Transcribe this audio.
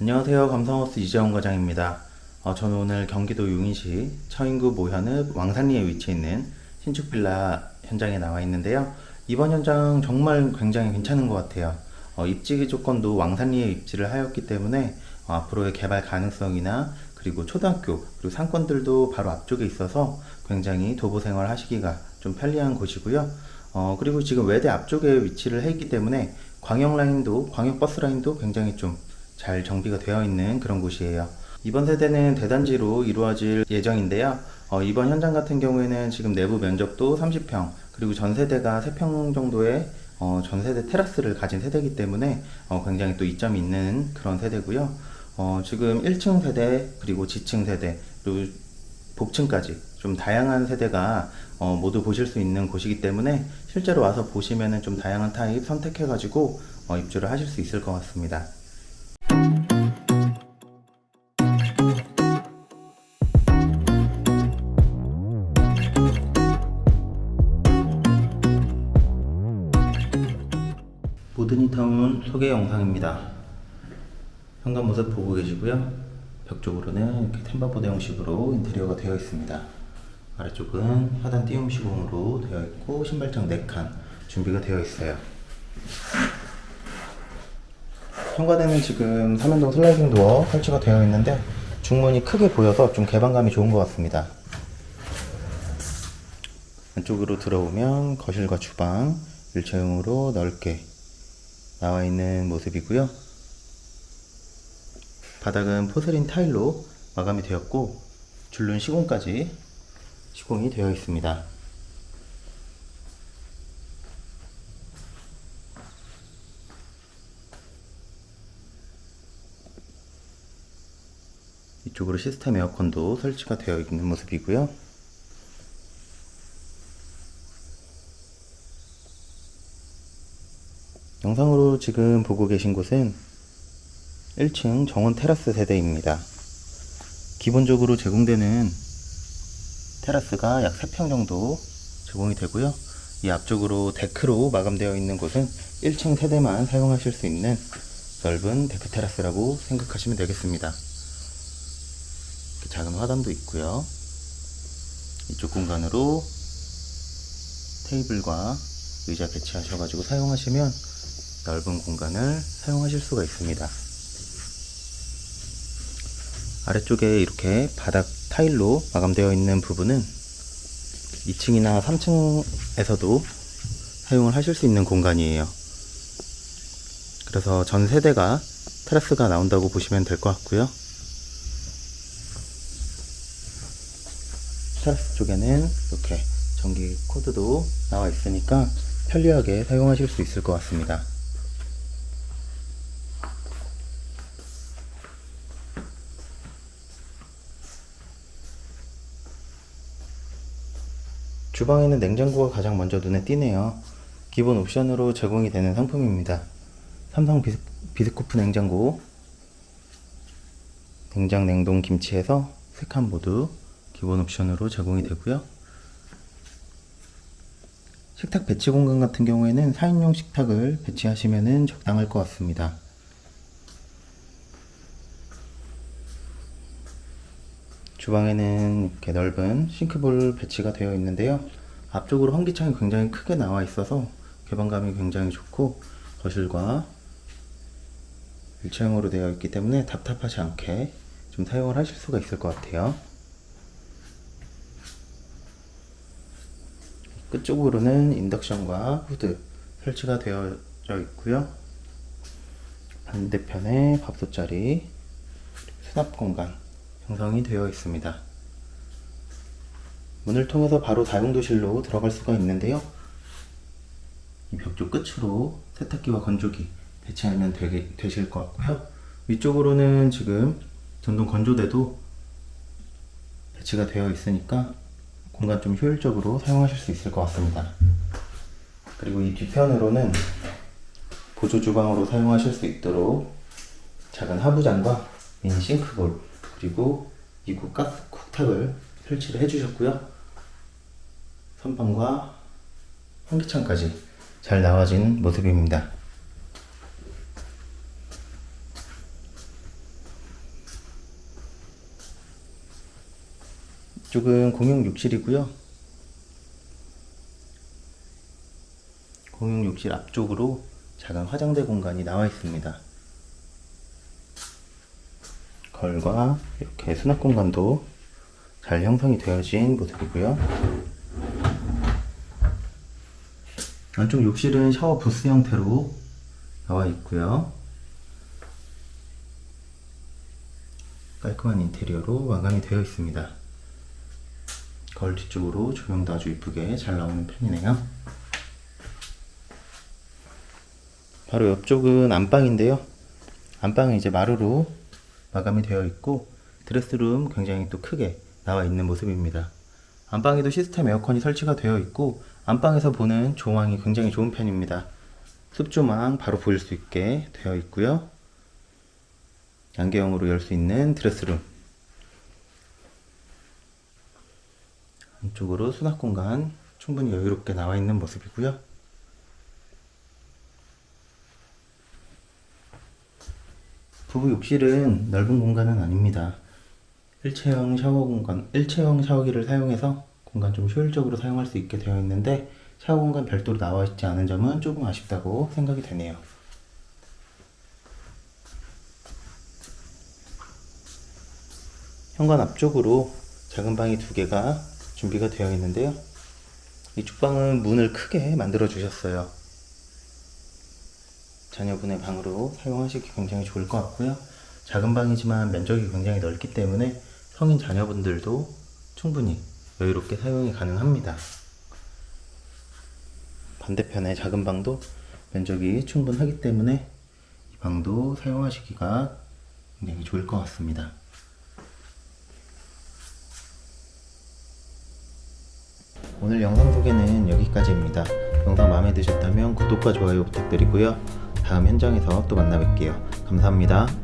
안녕하세요. 감성하우스 이재원 과장입니다. 어, 저는 오늘 경기도 용인시 처인구 모현읍 왕산리에 위치해 있는 신축 빌라 현장에 나와 있는데요. 이번 현장 정말 굉장히 괜찮은 것 같아요. 어, 입지 조건도 왕산리에 입지를 하였기 때문에 어, 앞으로의 개발 가능성이나 그리고 초등학교 그리고 상권들도 바로 앞쪽에 있어서 굉장히 도보 생활 하시기가 좀 편리한 곳이고요. 어, 그리고 지금 외대 앞쪽에 위치를 해 있기 때문에 광역 라인도 광역 버스 라인도 굉장히 좀 잘 정비가 되어 있는 그런 곳이에요. 이번 세대는 대단지로 이루어질 예정인데요. 어, 이번 현장 같은 경우에는 지금 내부 면적도 30평 그리고 전 세대가 3평 정도의 어, 전 세대 테라스를 가진 세대이기 때문에 어, 굉장히 또 이점이 있는 그런 세대고요. 어, 지금 1층 세대 그리고 지층 세대 그리고 복층까지 좀 다양한 세대가 어, 모두 보실 수 있는 곳이기 때문에 실제로 와서 보시면은 좀 다양한 타입 선택해 가지고 어, 입주를 하실 수 있을 것 같습니다. 모드니타운 소개 영상입니다. 현관 모습 보고 계시고요. 벽 쪽으로는 이렇게 템바보드 형식으로 인테리어가 되어 있습니다. 아래쪽은 하단 띄움 시공으로 되어 있고 신발장 4칸 준비가 되어 있어요. 현관에는 지금 3연동 슬라이딩 도어 설치가 되어 있는데 중문이 크게 보여서 좀 개방감이 좋은 것 같습니다. 안쪽으로 들어오면 거실과 주방 일체형으로 넓게 나와 있는 모습이고요. 바닥은 포세린 타일로 마감이 되었고 줄눈 시공까지 시공이 되어 있습니다. 이쪽으로 시스템 에어컨도 설치가 되어 있는 모습이고요. 영상으로 지금 보고 계신 곳은 1층 정원 테라스 세대입니다. 기본적으로 제공되는 테라스가 약 3평 정도 제공이 되고요. 이 앞쪽으로 데크로 마감되어 있는 곳은 1층 세대만 사용하실 수 있는 넓은 데크 테라스라고 생각하시면 되겠습니다. 작은 화단도 있고요. 이쪽 공간으로 테이블과 의자 배치하셔가지고 사용하시면 넓은 공간을 사용하실 수가 있습니다. 아래쪽에 이렇게 바닥 타일로 마감되어 있는 부분은 2층이나 3층에서도 사용을 하실 수 있는 공간이에요. 그래서 전 세대가 테라스가 나온다고 보시면 될 것 같고요. 테라스 쪽에는 이렇게 전기 코드도 나와 있으니까 편리하게 사용하실 수 있을 것 같습니다. 주방에는 냉장고가 가장 먼저 눈에 띄네요. 기본 옵션으로 제공이 되는 상품입니다. 삼성 비스, 비스코프 냉장고, 냉장 냉동 김치에서 세칸 모두 기본 옵션으로 제공이 되고요. 식탁 배치 공간 같은 경우에는 4인용 식탁을 배치하시면 적당할 것 같습니다. 주방에는 이렇게 넓은 싱크볼 배치가 되어 있는데요. 앞쪽으로 환기창이 굉장히 크게 나와 있어서 개방감이 굉장히 좋고 거실과 일체형으로 되어 있기 때문에 답답하지 않게 좀 사용을 하실 수가 있을 것 같아요. 끝쪽으로는 인덕션과 후드 설치가 되어 있고요. 반대편에 밥솥자리, 수납 공간 형성이 되어 있습니다. 문을 통해서 바로 다용도실로 들어갈 수가 있는데요. 이벽쪽 끝으로 세탁기와 건조기 배치하면 되게, 되실 것 같고요. 위쪽으로는 지금 전동 건조대도 배치가 되어 있으니까 공간 좀 효율적으로 사용하실 수 있을 것 같습니다. 그리고 이 뒤편으로는 보조 주방으로 사용하실 수 있도록 작은 하부장과 미니 싱크볼 그리고 2구 가스 쿡탁을 설치를 해주셨고요. 선방과 환기창까지 잘 나와진 모습입니다. 이쪽은 공용 욕실이고요. 공용 욕실 앞쪽으로 작은 화장대 공간이 나와 있습니다. 걸과 이렇게 수납 공간도 잘 형성이 되어진 모습이고요. 안쪽 욕실은 샤워 부스 형태로 나와 있고요. 깔끔한 인테리어로 마감이 되어 있습니다. 거울 뒤쪽으로 조명도 아주 이쁘게 잘 나오는 편이네요. 바로 옆쪽은 안방인데요. 안방은 이제 마루로 마감이 되어 있고 드레스룸 굉장히 또 크게 나와 있는 모습입니다. 안방에도 시스템 에어컨이 설치가 되어 있고 안방에서 보는 조망이 굉장히 좋은 편입니다. 습조망 바로 보일 수 있게 되어 있고요. 양계형으로 열 수 있는 드레스룸 안쪽으로 수납 공간 충분히 여유롭게 나와 있는 모습이고요. 부부 욕실은 넓은 공간은 아닙니다. 일체형 샤워 공간, 일체형 샤워기를 사용해서 공간 좀 효율적으로 사용할 수 있게 되어 있는데 샤워 공간 별도로 나와 있지 않은 점은 조금 아쉽다고 생각이 되네요. 현관 앞쪽으로 작은 방이 두 개가 준비가 되어 있는데요. 이쪽 방은 문을 크게 만들어 주셨어요. 자녀분의 방으로 사용하시기 굉장히 좋을 것 같고요. 작은 방이지만 면적이 굉장히 넓기 때문에 성인 자녀분들도 충분히 여유롭게 사용이 가능합니다. 반대편의 작은 방도 면적이 충분하기 때문에 이 방도 사용하시기가 굉장히 좋을 것 같습니다. 오늘 영상 소개는 여기까지입니다. 영상 마음에 드셨다면 구독과 좋아요 부탁드리고요. 다음 현장에서 또 만나 뵐게요. 감사합니다.